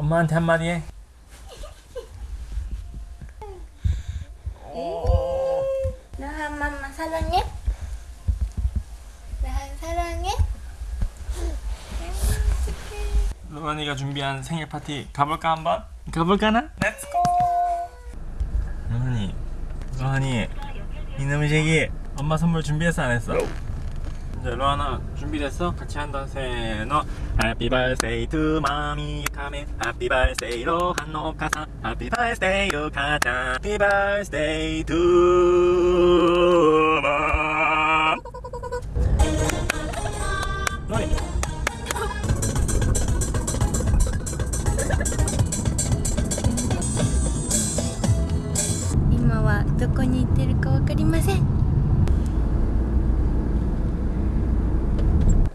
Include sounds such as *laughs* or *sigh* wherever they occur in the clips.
엄마한테 한마디 해 나한 맘마 사랑해 나한 사랑해 로란이가 준비한 생일 파티 가볼까 한번? 가볼까나? 렛츠고! 로란이 로란이 이놈의 새끼 엄마 선물 준비했어 안 했어? 이제 로하나 준비됐어? 같이 한다 세너 Happy birthday to mommy 카메 Happy birthday 로한 오카상 Happy birthday 루카짱 Happy birthday to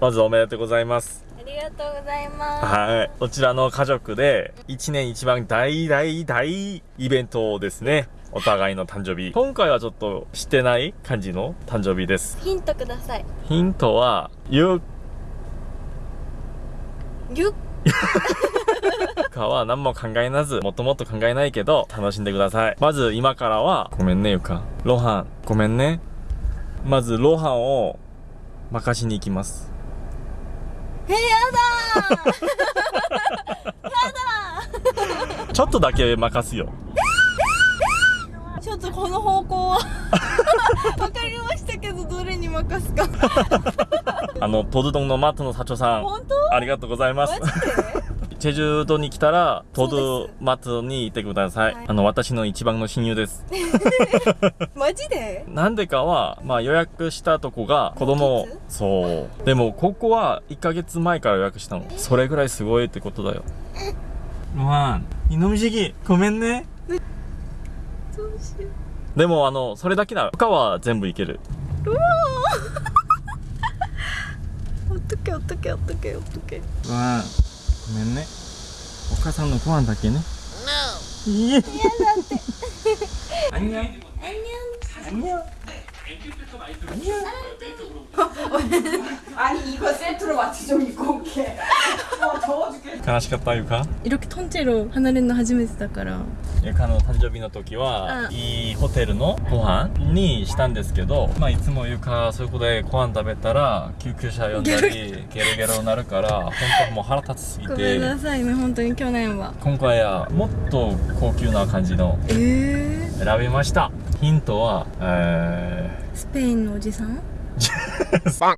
まずおめでとうございますありがとうございますはい。こちらの家族で、一年一番大大大イベントですね。お互いの誕生日。今回はちょっとしてない感じの誕生日です。ヒントくださいヒントは、ゆゆっ？かは何も考えなず、もっともっと考えないけど、楽しんでください。まず今からは、ごめんねゆか。ロハン、ごめんね。まずロハンを任しに行きます。え *laughs* やだー。ちょっとだけ任すよ。ちょっとこの方向は。*laughs* わかりましたけどどれに任すか。*laughs* あの、トドドンのマットの社長さん、本当？ありがとうございます。マ。ジで？チェジュ島に来たら、トドマットに行ってください。はいあの、私の一番の親友です。*laughs* マジで？なんでかは、まあ予約したとこが子供そう。でも、ここは1ヶ月前から予約したの。それぐらいすごいってことだよ。ロハン、イノミジギ、ごめんね。どうしよでも、あの、それだけなら、他は全部いける。ううわー *laughs* ほっとけほっとけほっとけほっとけロハン、ごめんね。お母さんのご飯だけね。いいえ。アンニョン。アンニョン。*laughs* 아니 이거 세트로 맞춰 좀 입고 올게. 어 더워 죽겠어. 悲しかったゆか 이렇게 통째로 하나를 는初めてだからゆかの誕生日の時は、うんいいホテルのご飯にしたんですけど、まあ、いつもゆかそこでご飯食べたら救急車呼んだりゲロゲロになるから本当はもう腹立ちすぎごめんなてさいね本当に去年は今回はもっと高級な感じのええ選びましたヒントはえ スペインのおじさん？ー、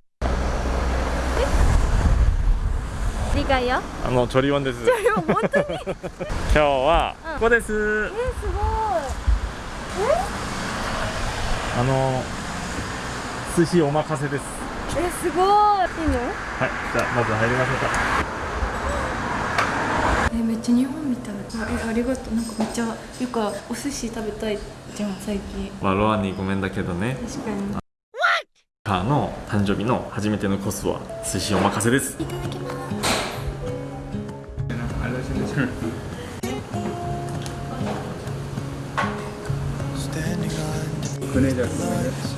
理解よ。あのチョリワンです。本当に？*laughs* 今日はうん。ここです、えすごあの寿司お任せです。いえすごい。いいの？はいじゃあまず入りましょうかえめっちゃ日本みたいあえありがとうなんかめっちゃよくお寿司食べたいじゃん最近まあロアンにごめんだけどね確かにカーの誕生日の初めてのコースは寿司お任せですいただきます Standing on 그네자 to each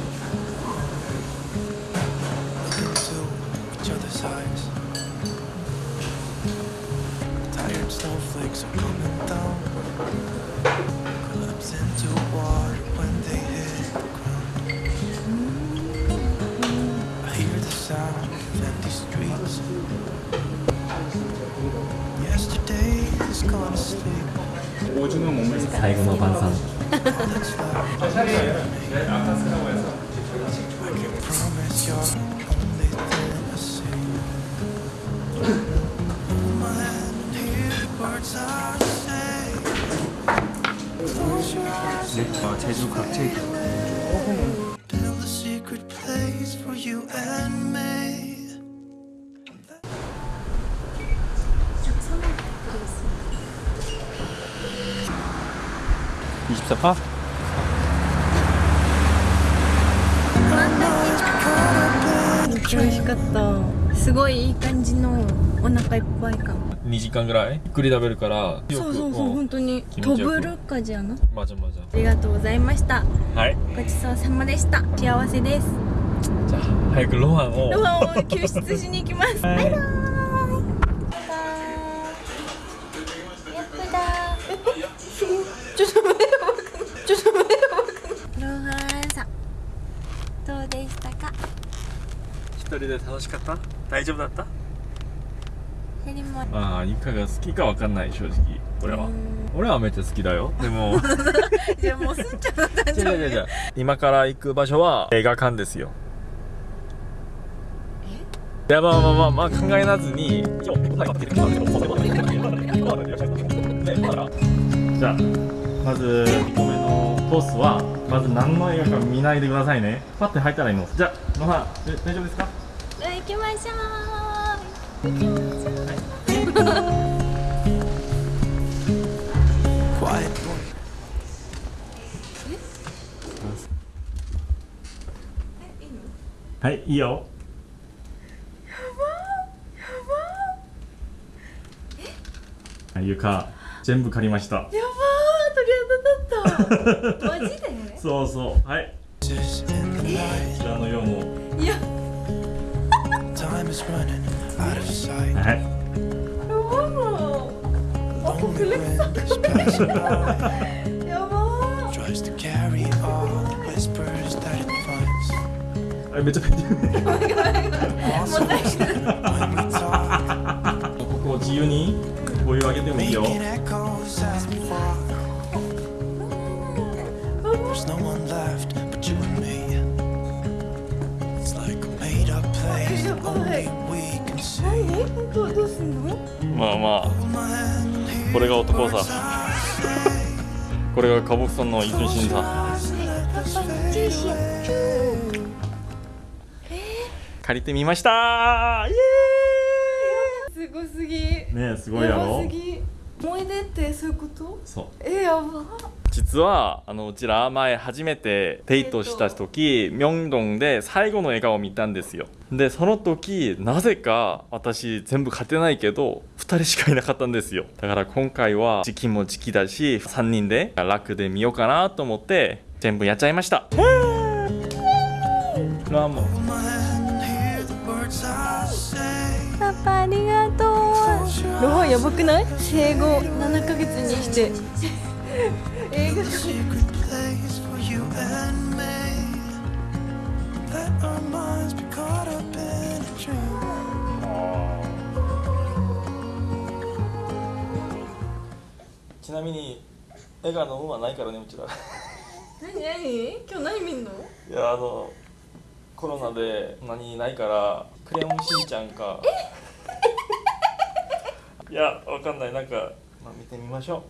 오징어 먹는 사이고노 반상. 네, 제주 각질. 24아美味しかった。すごいいい感じのお腹いっぱい感2時間ぐらい？ゆっくり食べるから？そうそうそう本当に。飛ぶるかじゃな？まじゃまじあ。りがとうございました。ゃはい。ごちそうさまでした。幸せです。じゃあ早くロハンを。ロハンを救出しに行きます。バイバーイ。やっただーえすごいちょっと待ってちょっと待ってロハンさんどうでしたか一人で楽しかった？大丈夫だった？ヘリもまあゆかが好きかわかんない正直。俺は。うん。俺はめっちゃ好きだよ。でも。じゃあもうすんちゃんの誕生日違う違う違う。今から行く場所は映画館ですよ。いやまあまあまあまあ考えなずにじゃあまず1個目のコースはまず何の映画か見ないでくださいね。パッて入ったらいいの。じゃあ野原え大丈夫ですか？じゃあ行きましょう。行きましょう Quiet boy. はいいいよ。はい床全部借りました。やばー鳥肌だった。マジで？*laughs* そうそう。はい。in the こ.ちらの用も。いや 너무 글렉사 여보. 아니 맨 먼저 지윤이 모유하기 때문이요 何どうどうすんの？まあまあ.これが男さ.これが花木さんのイズンシンさ借りてみました。イエすごすぎ。ねえすごいややばろすぎ思い出ってそういうこと？そう。えやば。実はあのうちら前初めてデートした時ミョンドンで最後の笑顔を見たんですよ。でその時なぜか私全部勝てないけど2人しかいなかったんですよ。だから今回は時期も時期だし3人で楽で見ようかなと思って全部やっちゃいました.パパありがとうやばくない？生後7ヶ月にして。映画.ちなみに映画の運はないからねうちら。何？何？今日何見んの？いやあのコロナで何ないからクレヨンしんちゃんかいやわかんない。なんか、まあ、見てみましょう。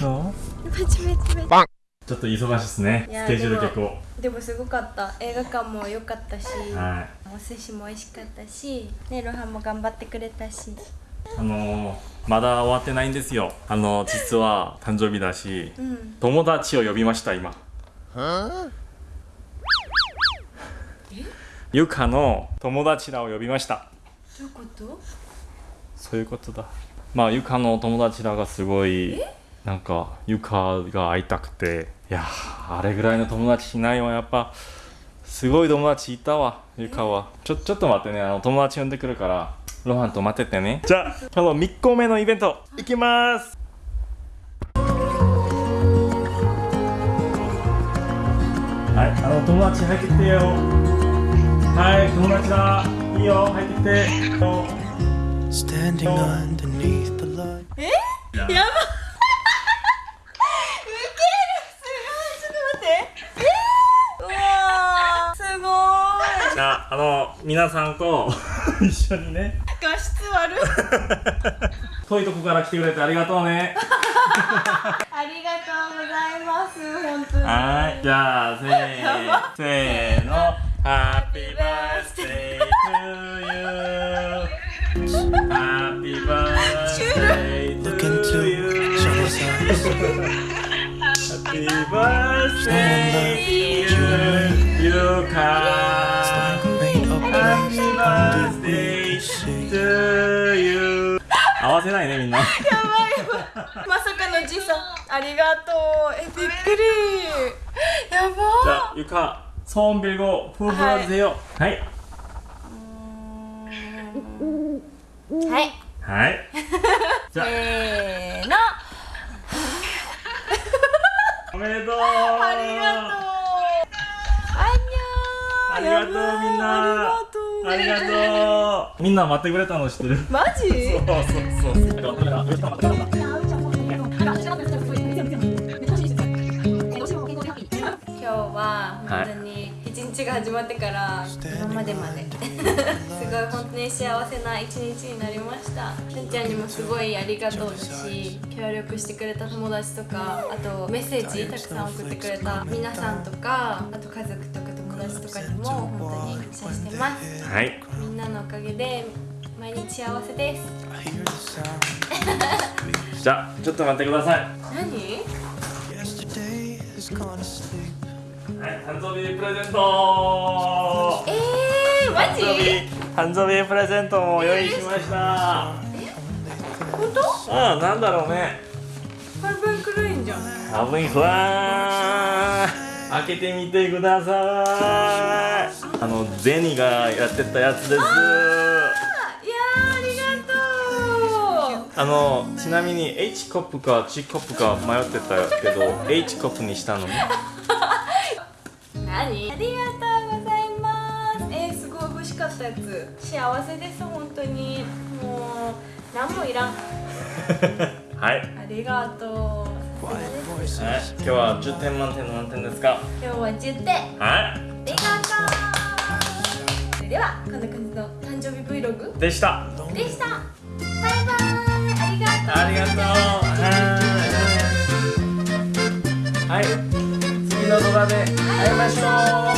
どう？パチパチパチちょっと忙しいですね。スケジュール結構。でもすごかった。映画館も良かったし、はい。お寿司も美味しかったしねロハンも頑張ってくれたしあのーまだ終わってないんですよ。あの実は誕生日だしうん。友達を呼びました今。ゆかの友達らを呼びました。どういうこと？そういうことだ。まあゆかの友達らがすごいなんかゆかが会いたくて。いやーあれぐらいの友達いないわ。やっぱすごい友達いたわゆかは。ちょちょっと待ってね。あの友達呼んでくるからロハンと待っててね。じゃあ今日の3個目のイベントいきます。はいあの友達入ってきてよ。はい友達だ。いいよ入ってきて。よ Standing underneath the light. やば *laughs* ウケる。すごい。ちょっと待って。えー、うわー。すごじゃあ、あの、皆さんと *laughs* 一緒にね、*laughs* 遠いとこから来てくれてありがとうね。*laughs* ありがとうございます。本当に。はい、じゃあ、せー、せーの、ハッピーバースデートゥ you。ハッピーバースデートゥ you。ハッピーバースデートゥ you。合わせないねみんなやばいやばいまさかのじさんありがとうえびっくりやば 자 유카 소원 빌고 후 불어주세요 하이 はいはい 자 せーのおめでとうありがとうあんにゃーありがとうやばいみんなありがとう みんな待ってくれたの知ってる？マジ？そうそうそう今日は本当に一日が始まってから今までまで。すごい本当に幸せな一日になりました。しんちゃんにもすごいありがとうだし協力してくれた友達とかあとメッセージたくさん送ってくれた皆さんとかあと家族とか友達とかにも本当に感謝してます。はい。みんなのおかげで毎日幸せです。じゃあちょっと待ってください。何？はい誕生日プレゼント。えー、マジ？誕生日誕生日プレゼントを用意しました。本当？ああなんだろうね。ハイブンクルインじゃん。ハブイフラー開けてみてください。あのゼニがやってたやつです。いやーありがとう。あのちなみに H コップか G コップか迷ってたけど H コップにしたの？ね何？ありがとうございます。えー、すごい欲しかったやつ。幸せです本当に。もう何もいらん。はい、はい、ありがとうさすがです今日は10点満点の何点ですか？今日は10点。あはりがとうそれではこんな感じの誕生日 Vlog いでした。でした。バイバイ。ありがとうありがとう。はい。はい。次の動画で会いましょう